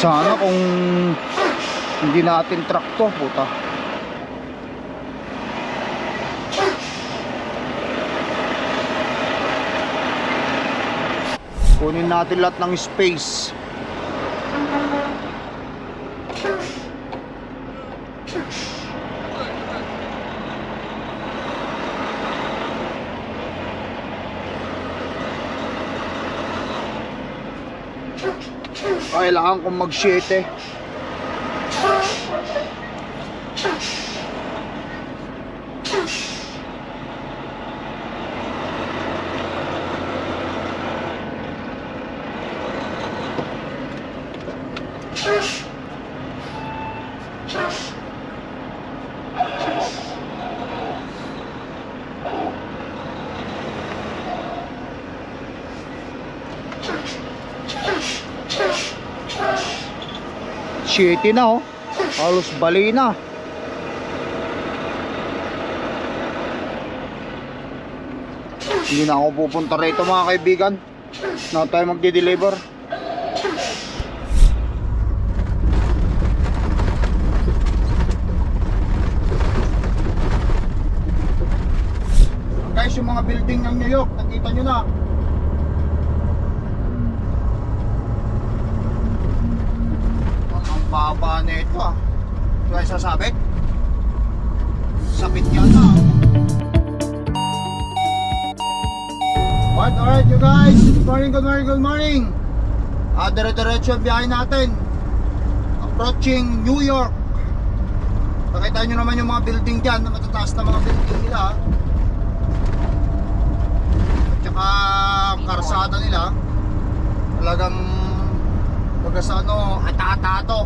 Sana kung hindi natin truck to, puta. Kunin natin lahat ng space. kailangan kong mag-shit eh. 7 na oh. Halos bali na. Hindi na ako pupunta rito mga kaibigan. Na tayo magde-deliver guys yung mga building ng New York nakita nyo na. Morning, good morning. Ah, dire-diretso ang biyahe natin. Approaching New York. Nakita nyo naman yung mga building dyan, na matataas na mga building nila. ah. At saka ang karsada nila, talagang baga sa ano, ata-atato.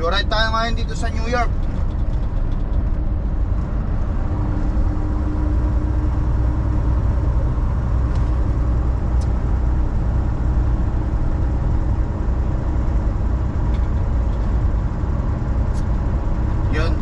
Joyride tayo ngayon dito sa New York. Yun.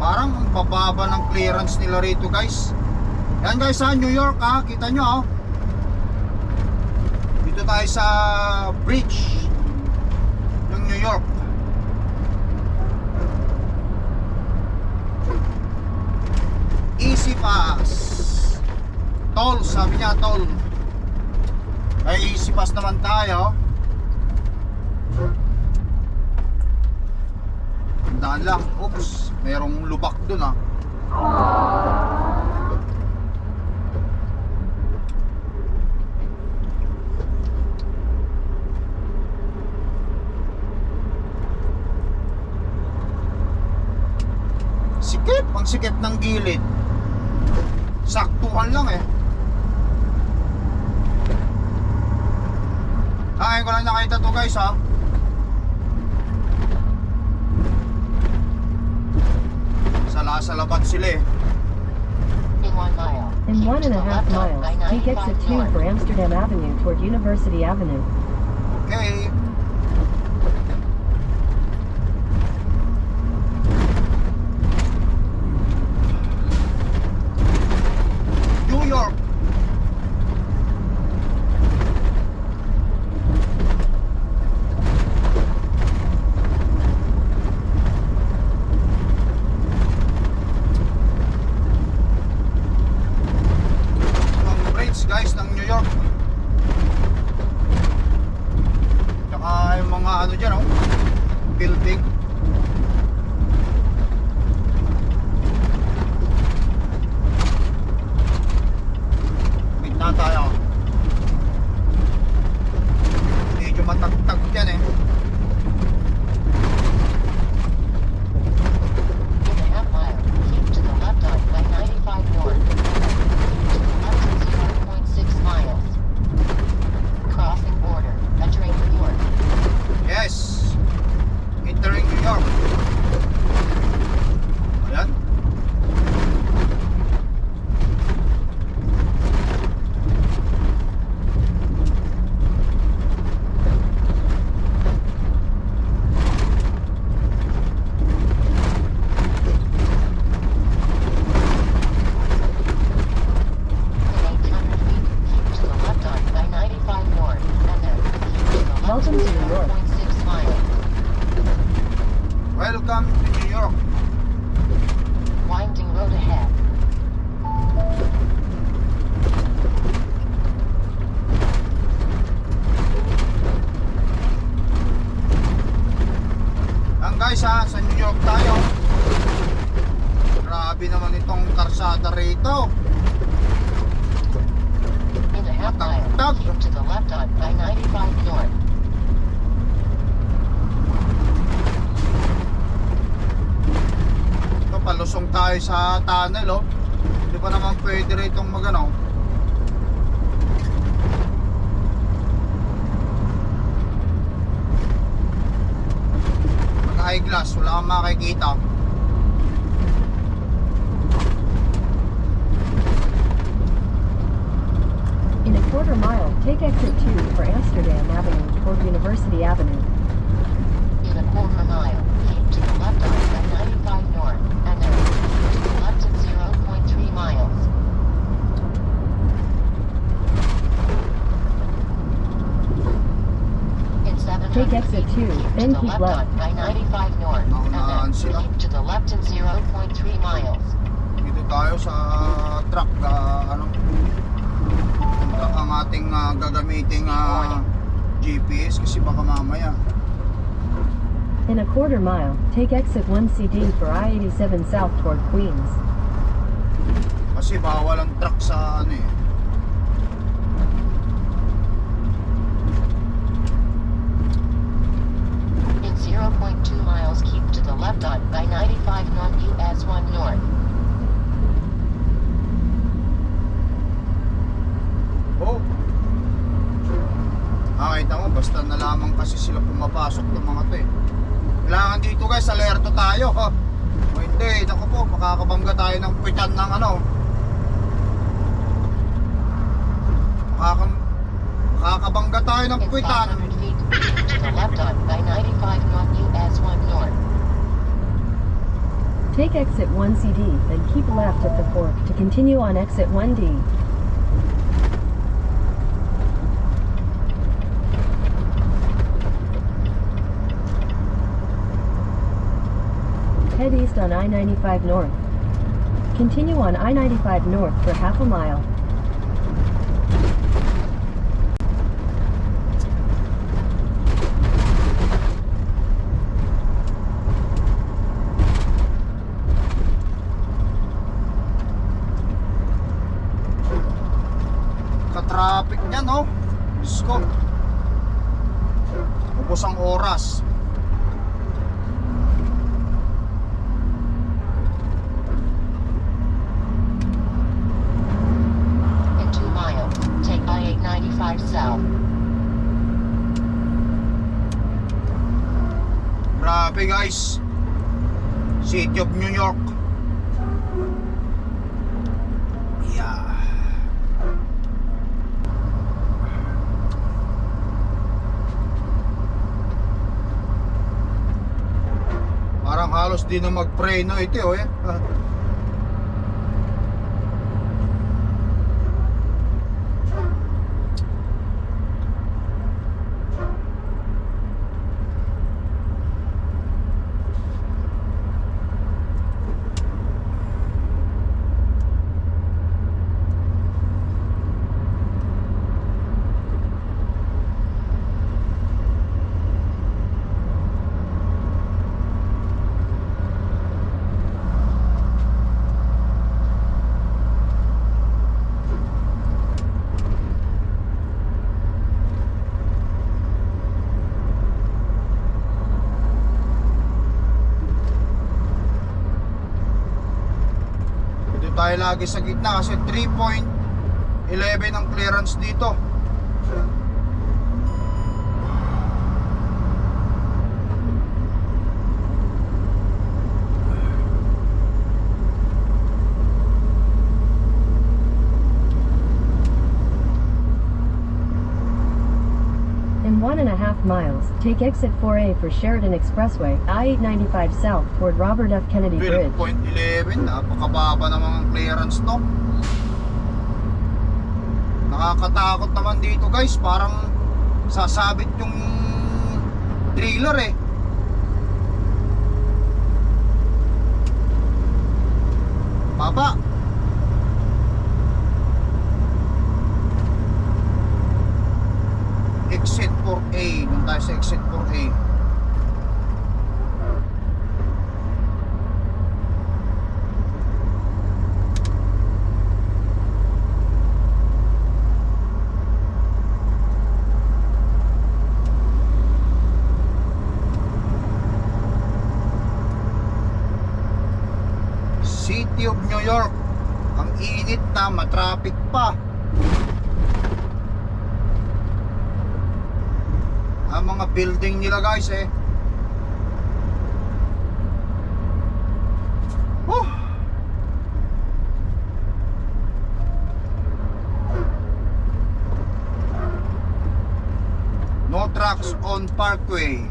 Parang ang bababa ng rito guys. Yan guys sa New York ha, kita nyo ha. Dito tayo sa bridge ng New York. Easy pass. Toll, sabi niya toll. Ay easy pass naman tayo. Tandaan lang, oops, merong lubak dun ah. Sikip, ang sikip ng gilid. Saktuhan lang eh. Ngayon ko lang nakita to guys ha. Sala sa labat sila eh. In one mile. In one and a half miles, exit 95 2 north. for Amsterdam Avenue toward University Avenue. Okay. To New York. Winding road ahead. Ang guys ha, sa New York tayo. Grabe naman itong karsada rito. In a half mile, Tag. keep to the left on I-95 North. Ito, palusong tayo sa tunnel oh. Hindi pa naman pwede rito magano. Pag high glass, wala kang makikita. In a quarter mile, take exit 2 for Amsterdam Avenue toward University Avenue. In a quarter mile, Take exit feet, 2, keep then keep left left. on I-95 North, Naunahan and sila. then keep to the left at 0.3 miles. Dito tayo sa truck ah, ano ang ating ah, gagamiting ah, GPS kasi baka mamaya In a quarter mile, take exit 1CD for I-87 south toward Queens. kasi bawal ang truck sa ano eh In 0.2 miles, keep to the left on I-95 North US 1 North. oh. Ah kita mo basta na lamang kasi sila pumapasok ng mga to eh. Kailangan dito guys alerto tayo ha? O hindi naku po makakabangga tayo ng pitan ng ano. Makakabangga tayo ng pitan 500 feet, keep to the left on I-95 North US 1 North. Take exit 1CD, then keep left at the fork to continue on exit 1D. Head east on I-95 North. Continue on I-95 North for half a mile. Di na mag-preno ito eh. Dito tayo lagi sa gitna kasi 3.11 ang clearance dito. In one and a half miles, take exit 4A for Sheridan Expressway, I-895 south toward Robert F. Kennedy Bridge. 12.11 napakababa naman ang clearance no nakakatakot naman dito guys parang sasabit yung driller eh. Baba. Exit 4A. Doon tayo sa exit 4A. City of New York. Ang matraffic pa. Ang mga building nila guys eh. Whew. No trucks on Parkway.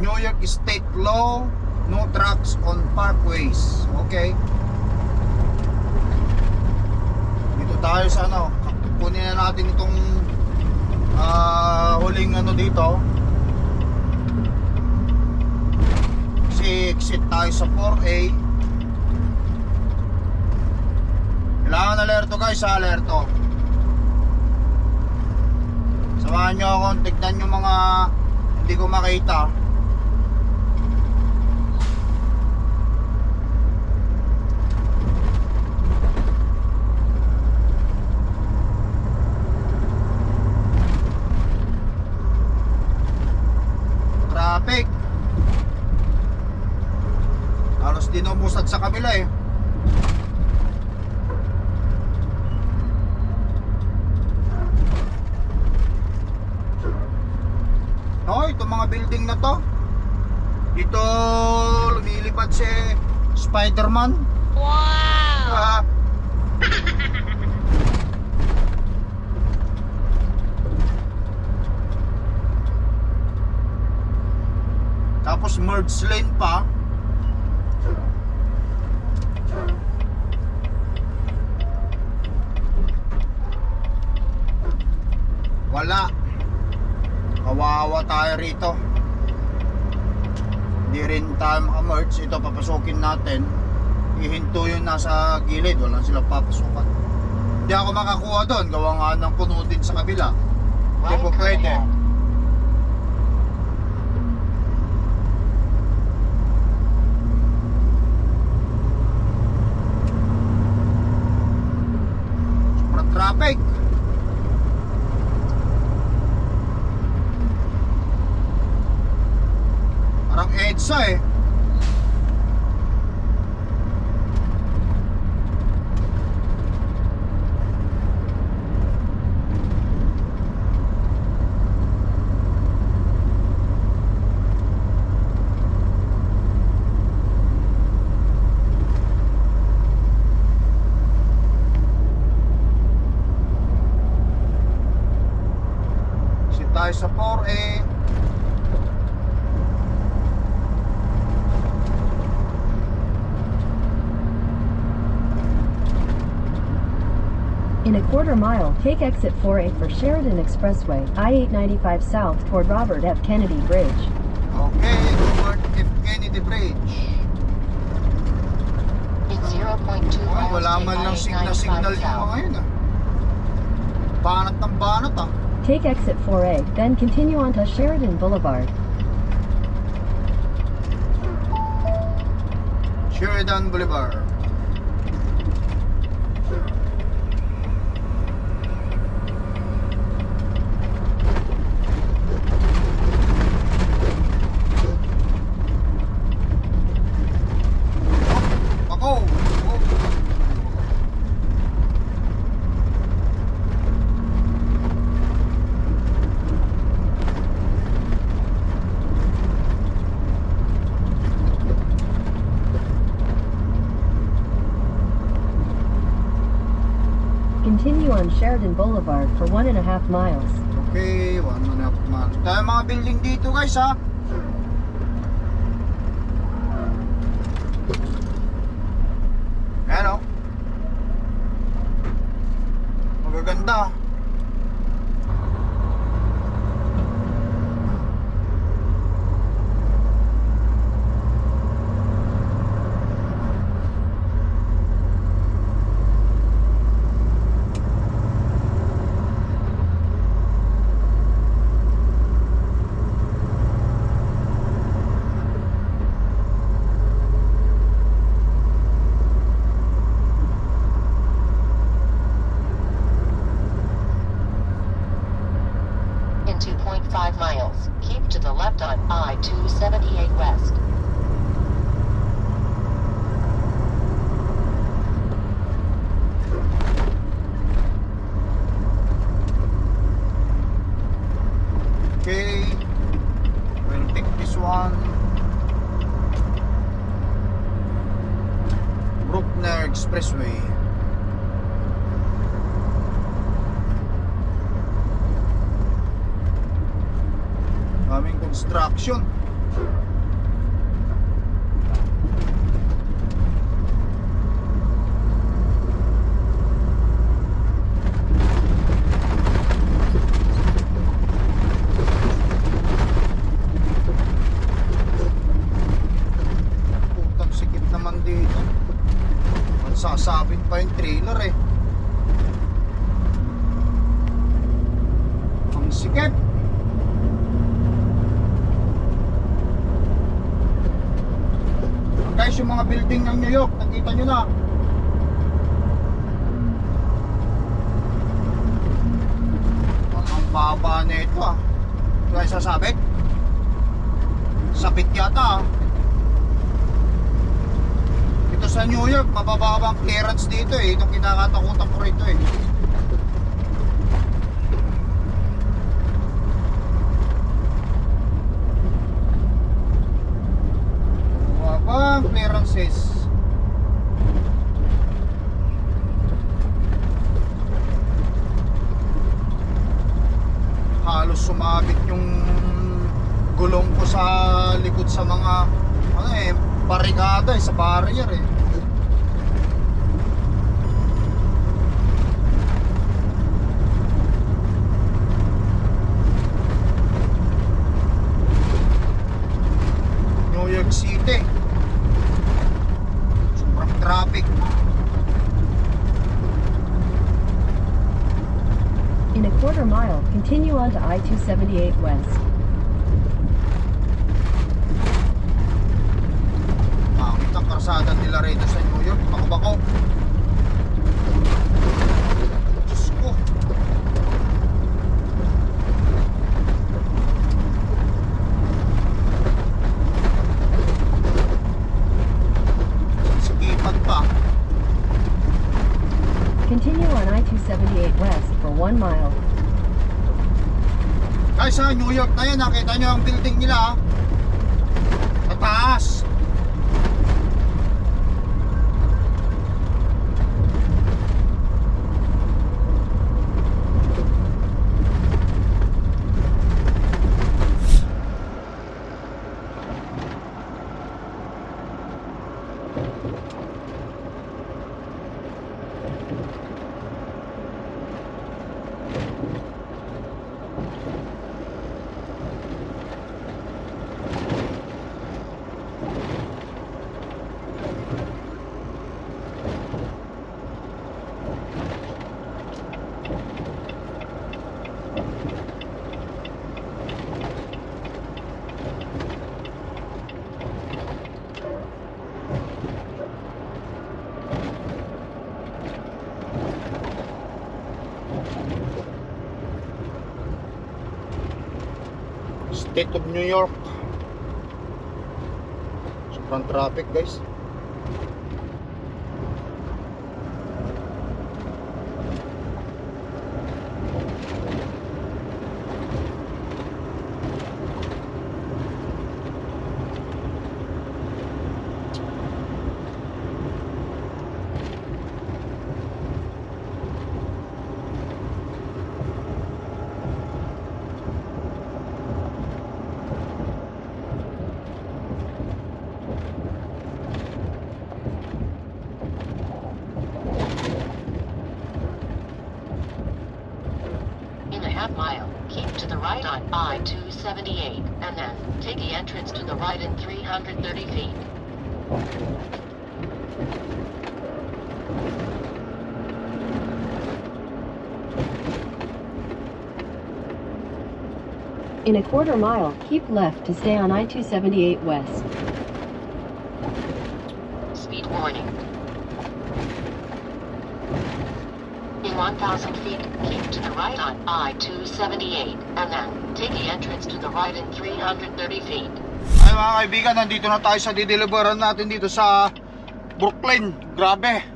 New York State law, no trucks on parkways. Okay. Dito tayo sa ano, kunin na natin itong ah, huling ano dito. Kasi exit tayo sa 4A. Kailangan alerto guys, ha, alerto. Samahan nyo ako, tignan yung mga hindi ko makita. Traffic. Halos dinumusad sa kabila eh. Oh, itong mga building na to. Dito lumilipad si Spider-Man. Wow! Ah, tapos merge lane pa. Wala. Kawawa tayo rito. Hindi rin tayo maka-merge. Ito papasukin natin. Ihinto yun nasa gilid. Wala silang papasukan. Hindi ako makakuha doon. Gawa nga ng puno din sa kabila. Hindi po pwede. ahead. Sobrang traffic. Parang quarter mile, take exit 4A for Sheridan Expressway, I-895 South toward Robert F. Kennedy Bridge. Okay, Robert F. Kennedy Bridge. It's 0.2 Ay, miles wala to man lang I-895 signal-signal yung south. mga yun ah. Banat ng banat ah. Take exit 4A, then continue on to Sheridan Boulevard. Sheridan Boulevard. Sheridan Boulevard for one and a half miles. Okay, one and a half miles. Tayo mga building dito guys ha. Expressway. Yung mga building ng New York, nakita nyo na. Ang baba na ito ah. Ay sasabit. Sabit yata ah. Ito sa New York, mababa ang clearance dito eh. Itong kinakatakutan ko rito eh. Mababa ang clearances. Halos sumabit yung gulong ko sa likod sa mga ano eh, barikada eh, sa barrier eh. West. State of New York. Sobrang traffic guys. In a quarter mile, keep left to stay on I-278 West. Speed warning. In 1,000 feet, keep to the right on I-278, and then take the entrance to the right in 330 feet. Ay mga kaibigan, nandito na tayo sa dideliveran natin dito sa Brooklyn. Grabe.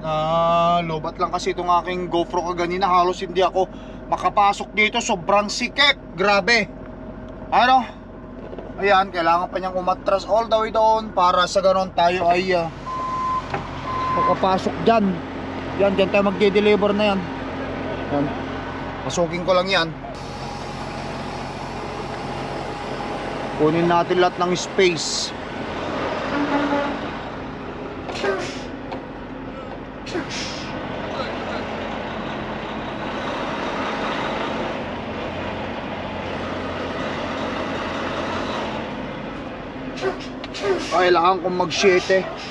Na lobat lang kasi itong aking GoPro kaganina. Halos hindi ako makapasok dito. Sobrang sikip. Grabe. Ano? Ayan, kailangan pa niyang umatras all the way doon para sa ganon tayo ay ah, makapasok dyan. Yan, dyan tayo magde-deliver na yan. Yan. Pasukin ko lang yan. kunin natin lahat ng space. Kailangan kong mag 7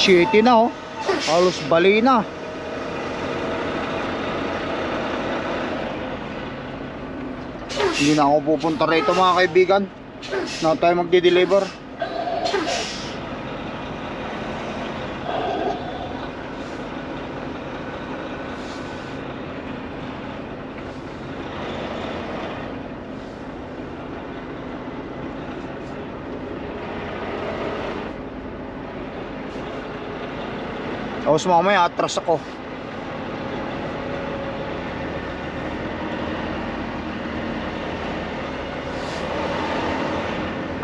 7 na oh. Halos bali na. Hindi na ako pupunta rito mga kaibigan. Na tayo magde-deliver. Tapos mamaya atras ako.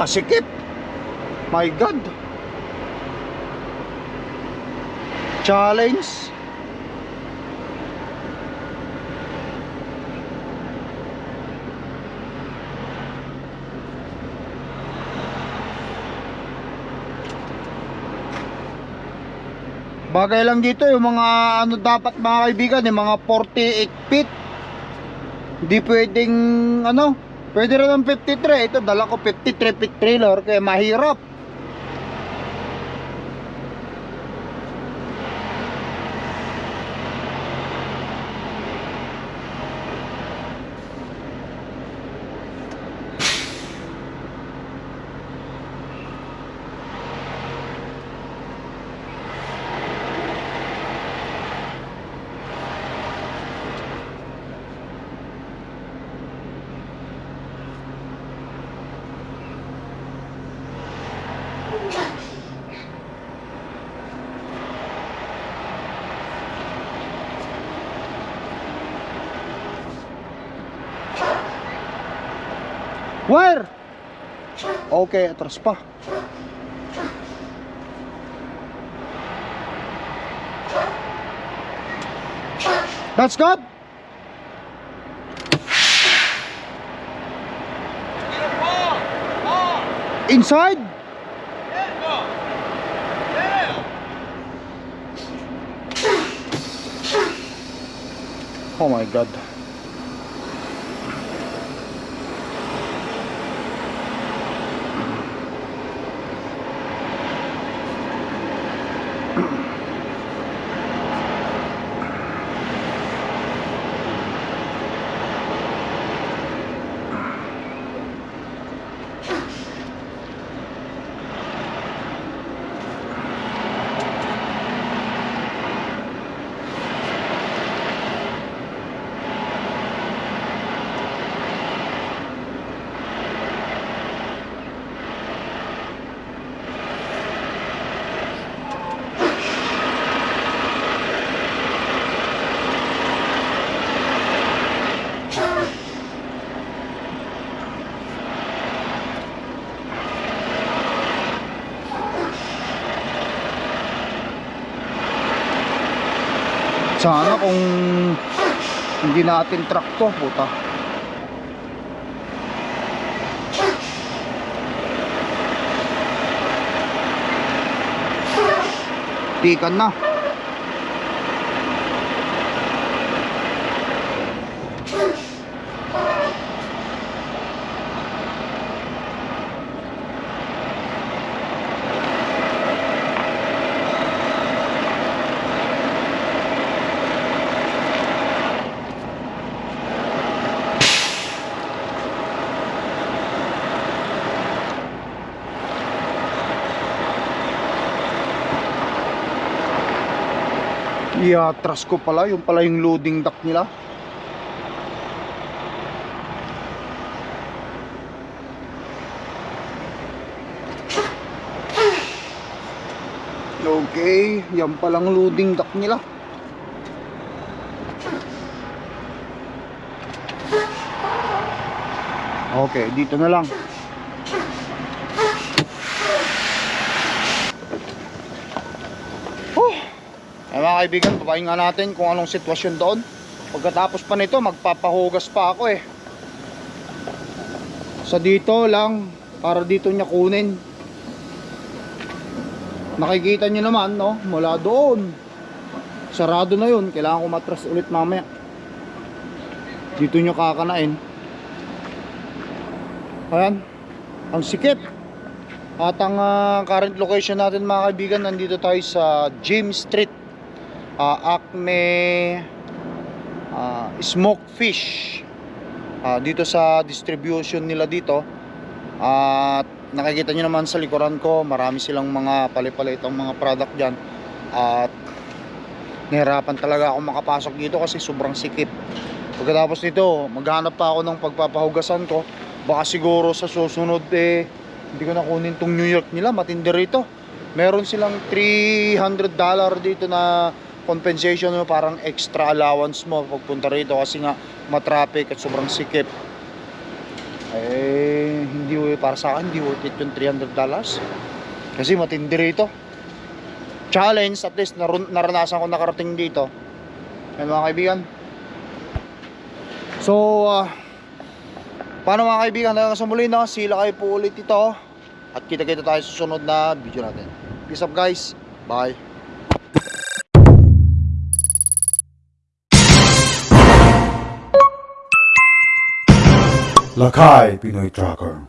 Kasikip. My God. Challenge. Bagay lang dito yung mga ano dapat mga kaibigan, yung mga 48 feet. Hindi pwedeng ano, pwede rin ng 53. Ito dala ko 53 feet trailer kaya mahirap. Where? Okay, atras pa. That's good. Inside? Oh my god. Sana kung hindi natin truck to, puta. Tikan na. Iatras ko pala, yung pala yung loading dock nila. Okay, yan palang loading dock nila. Okay, dito na lang. Ay mga kaibigan, papahinga natin kung anong sitwasyon doon. Pagkatapos pa nito, magpapahugas pa ako eh. Sa dito lang, para dito niya kunin. Nakikita niyo naman, no? Mula doon. Sarado na yun. Kailangan ko matras ulit mamaya. Dito niyo kakanain. Ayan. Ang sikip. At ang ah, current location natin mga kaibigan, nandito tayo sa James Street. Ah, Acme ah, Smoke Fish. Ah, dito sa distribution nila dito. At nakikita nyo naman sa likuran ko, marami silang mga palipalitang mga product dyan. At nahirapan talaga ako makapasok dito kasi sobrang sikip. Pagkatapos nito, maghanap pa ako ng pagpapahugasan ko. Baka siguro sa susunod eh, hindi ko na kunin tong New York nila, matindi rito. Meron silang 300 dollar dito na compensation mo, parang extra allowance mo pagpunta rito kasi nga matraffic at sobrang sikip. Eh, hindi para sa akin, hindi worth it yung 300 dollars. Kasi matindi rito. Challenge, at least narun- naranasan ko nakarating dito. Yan mga kaibigan. So, ah, paano mga kaibigan, hanggang sa muli na, sila kayo po ulit ito. At kita-kita tayo sa susunod na video natin. Peace up guys. Bye. Lakay Pinoy Tracker